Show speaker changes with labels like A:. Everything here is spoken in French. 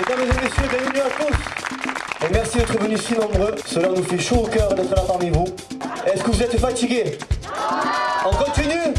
A: Mesdames et messieurs, bienvenue à tous. Et merci d'être venus si nombreux. Cela nous fait chaud au cœur d'être là parmi vous. Est-ce que vous êtes fatigués? On continue